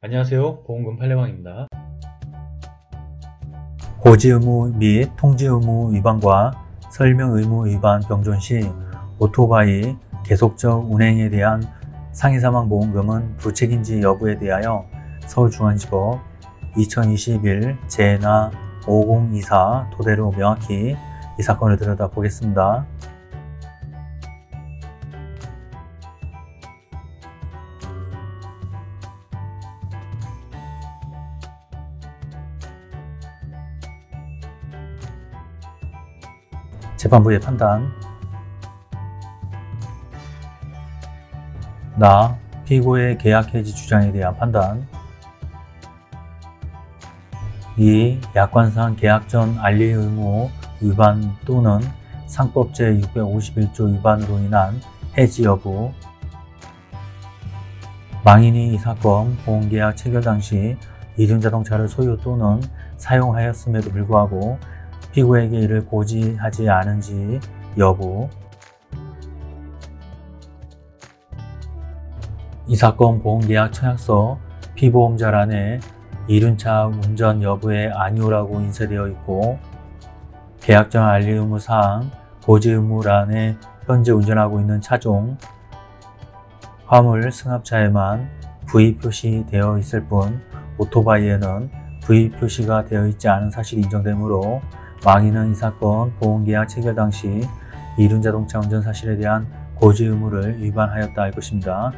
안녕하세요 보험금 팔례방입니다 고지 의무 및 통지 의무 위반과 설명 의무 위반 병존 시 오토바이 계속적 운행에 대한 상해사망 보험금은 부책인지 여부에 대하여 서울중앙지법 2021 제나 5024 토대로 명확히 이 사건을 들여다보겠습니다. 재판부의 판단 나 피고의 계약 해지 주장에 대한 판단 2. 약관상 계약 전 알리 의무 위반 또는 상법 제651조 위반으로 인한 해지 여부 망인이 이 사건 보험계약 체결 당시 이륜자동차를 소유 또는 사용하였음에도 불구하고 피고에게 이를 고지하지 않은지 여부. 이 사건 보험계약 청약서 피보험자란에 이륜차 운전 여부에 아니오라고 인쇄되어 있고 계약전 알리 의무 사항 고지 의무란에 현재 운전하고 있는 차종 화물 승합차에만 V 표시되어 있을 뿐 오토바이에는 V 표시가 되어 있지 않은 사실이 인정되므로 망인은 이 사건 보험계약 체결 당시 이륜자동차 운전 사실에 대한 고지 의무를 위반하였다 할 것입니다.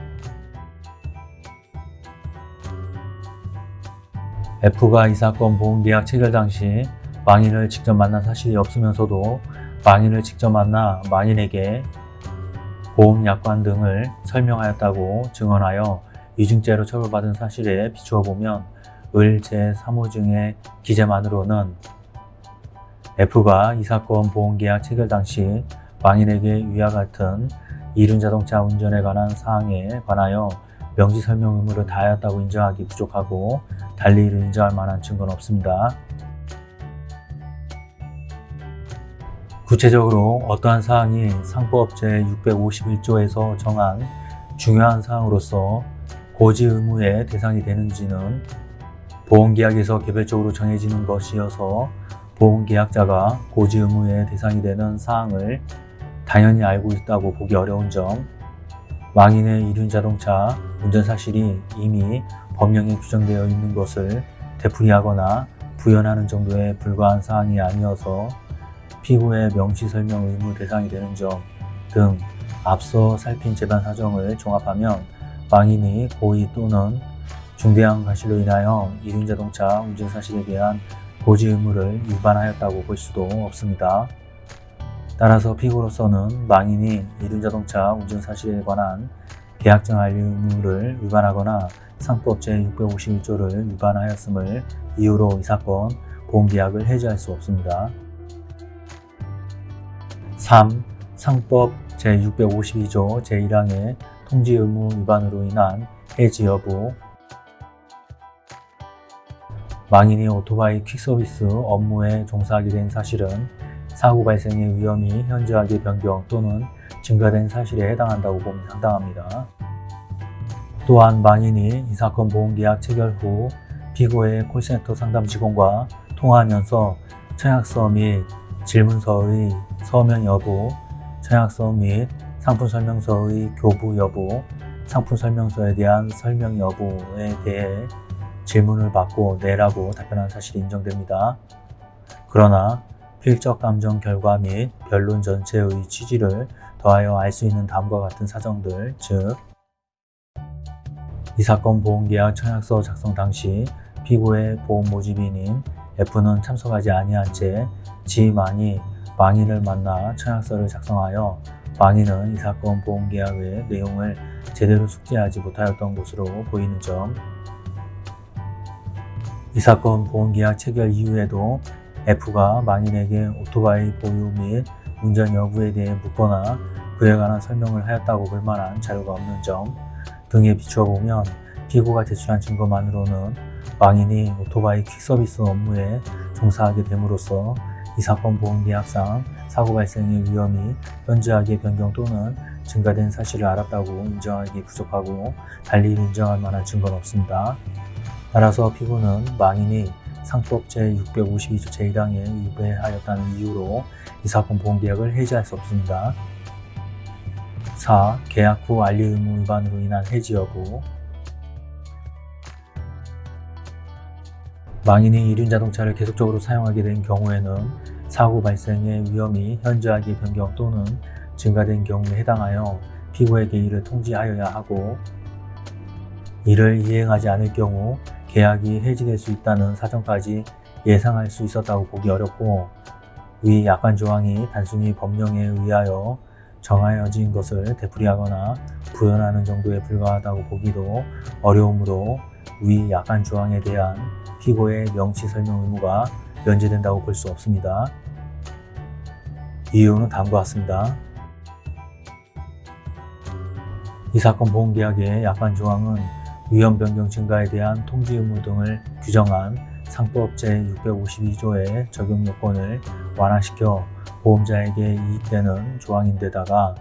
F가 이 사건 보험계약 체결 당시 망인을 직접 만난 사실이 없으면서도 망인을 직접 만나 망인에게 보험약관 등을 설명하였다고 증언하여 위증죄로 처벌받은 사실에 비추어 보면 을 제3호증의 기재만으로는 F가 이 사건 보험계약 체결 당시 망인에게 위와 같은 이륜자동차 운전에 관한 사항에 관하여 명시 설명 의무를 다하였다고 인정하기 부족하고 달리 이를 인정할 만한 증거는 없습니다. 구체적으로 어떠한 사항이 상법 제 651조에서 정한 중요한 사항으로서 고지 의무의 대상이 되는지는 보험계약에서 개별적으로 정해지는 것이어서 보험계약자가 고지 의무의 대상이 되는 사항을 당연히 알고 있다고 보기 어려운 점 망인의 이륜자동차 운전 사실이 이미 법령에 규정되어 있는 것을 되풀이하거나 부연하는 정도에 불과한 사항이 아니어서 피고의 명시설명 의무 대상이 되는 점 등 앞서 살핀 재반 사정을 종합하면 망인이 고의 또는 중대한 과실로 인하여 이륜자동차 운전 사실에 대한 고지 의무를 위반하였다고 볼 수도 없습니다. 따라서 피고로서는 망인이 이륜자동차 운전 사실에 관한 계약정 알리 의무를 위반하거나 상법 제651조를 위반하였음을 이유로 이 사건 보험계약을 해지할 수 없습니다. 3. 상법 제652조 제1항의 통지 의무 위반으로 인한 해지 여부 망인이 오토바이 퀵서비스 업무에 종사하게 된 사실은 사고 발생의 위험이 현저하게 변경 또는 증가된 사실에 해당한다고 보면 상당합니다. 또한 망인이 이 사건 보험계약 체결 후 피고의 콜센터 상담 직원과 통화하면서 청약서 및 질문서의 서면 여부, 청약서 및 상품 설명서의 교부 여부, 상품 설명서에 대한 설명 여부에 대해 질문을 받고 네라고 답변한 사실이 인정됩니다. 그러나 필적 감정 결과 및 변론 전체의 취지를 더하여 알 수 있는 다음과 같은 사정들, 즉, 이 사건 보험계약 청약서 작성 당시 피고의 보험 모집인인 F는 참석하지 아니한 채 지만이 망인을 만나 청약서를 작성하여 망인은 이 사건 보험계약의 내용을 제대로 숙지하지 못하였던 것으로 보이는 점, 이 사건 보험계약 체결 이후에도 F가 망인에게 오토바이 보유 및 운전 여부에 대해 묻거나 그에 관한 설명을 하였다고 볼 만한 자료가 없는 점 등에 비추어 보면 피고가 제출한 증거만으로는 망인이 오토바이 퀵서비스 업무에 종사하게 됨으로써 이 사건 보험계약상 사고 발생의 위험이 현저하게 변경 또는 증가된 사실을 알았다고 인정하기 부족하고 달리 인정할 만한 증거는 없습니다. 따라서 피고는 망인이 상법 제652조 제1항에 위배하였다는 이유로 이 사건 보험계약을 해지할 수 없습니다. 4. 계약 후 알리 의무 위반으로 인한 해지 여부 망인이 이륜 자동차를 계속적으로 사용하게 된 경우에는 사고 발생의 위험이 현저하게 변경 또는 증가된 경우에 해당하여 피고에게 이를 통지하여야 하고 이를 이행하지 않을 경우 계약이 해지될 수 있다는 사정까지 예상할 수 있었다고 보기 어렵고 위 약관 조항이 단순히 법령에 의하여 정하여진 것을 되풀이하거나 부연하는 정도에 불과하다고 보기도 어려우므로 위 약관 조항에 대한 피고의 명시 설명 의무가 면제된다고 볼 수 없습니다. 이유는 다음과 같습니다. 이 사건 보험계약의 약관 조항은 위험 변경 증가에 대한 통지 의무 등을 규정한 상법 제652조의 적용 요건을 완화시켜 보험자에게 이익되는 조항인데다가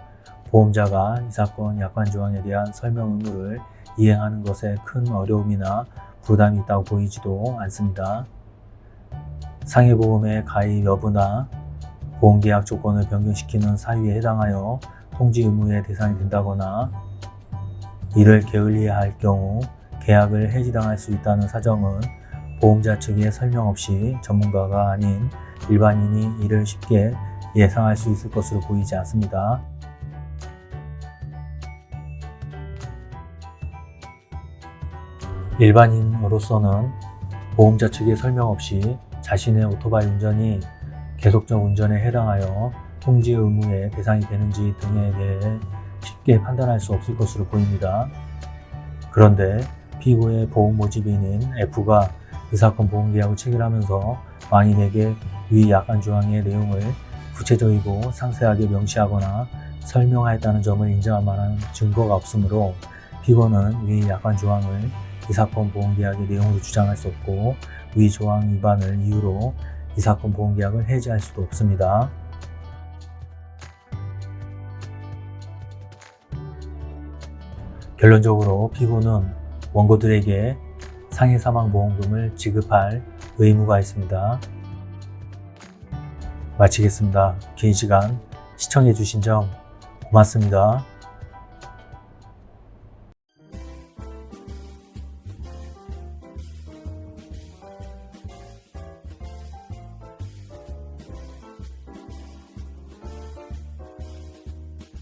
보험자가 이 사건 약관 조항에 대한 설명 의무를 이행하는 것에 큰 어려움이나 부담이 있다고 보이지도 않습니다. 상해보험의 가입 여부나 보험계약 조건을 변경시키는 사유에 해당하여 통지 의무의 대상이 된다거나 이를 게을리해야 할 경우 계약을 해지당할 수 있다는 사정은 보험자 측의 설명 없이 전문가가 아닌 일반인이 이를 쉽게 예상할 수 있을 것으로 보이지 않습니다. 일반인으로서는 보험자 측의 설명 없이 자신의 오토바이 운전이 계속적 운전에 해당하여 통지 의무의 대상이 되는지 등에 대해 쉽게 판단할 수 없을 것으로 보입니다. 그런데 피고의 보험 모집인인 F가 이 사건 보험계약을 체결하면서 망인에게 위 약관 조항의 내용을 구체적이고 상세하게 명시하거나 설명하였다는 점을 인정할 만한 증거가 없으므로 피고는 위 약관 조항을 이 사건 보험계약의 내용으로 주장할 수 없고 위 조항 위반을 이유로 이 사건 보험계약을 해지할 수도 없습니다. 결론적으로 피고는 원고들에게 상해 사망 보험금을 지급할 의무가 있습니다. 마치겠습니다. 긴 시간 시청해 주신 점 고맙습니다.